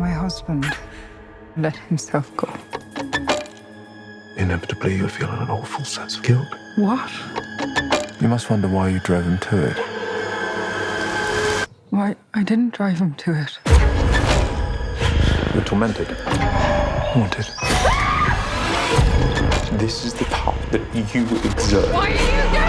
My husband let himself go. Inevitably, you're feeling an awful sense of guilt. What? You must wonder why you drove him to it. Why, I didn't drive him to it. You're tormented. Haunted. This is the power that you exert. Why are you?